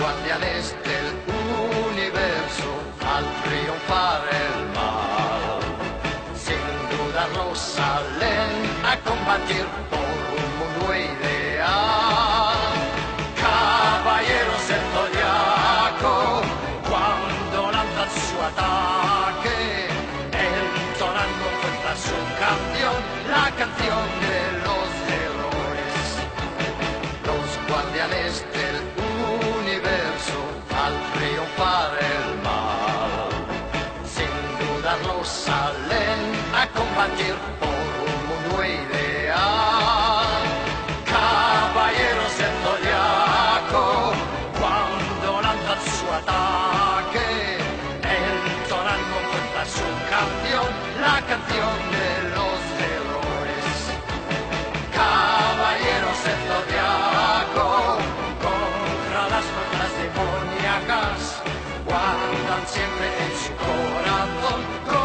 guardianes del universo al triunfar el mal. Sin dudarlo salen a combatir por un mundo ideal. Caballeros del zodiaco, cuando lanzan su ataque, entonando fuerza su canción, la canción de los héroes. Los guardianes del universo dudarlo salen a combatir por un mundo ideal. Caballeros del zodiaco, cuando lanzan su ataque, entonan con fuerza su canción, la canción guardan siempre en su corazón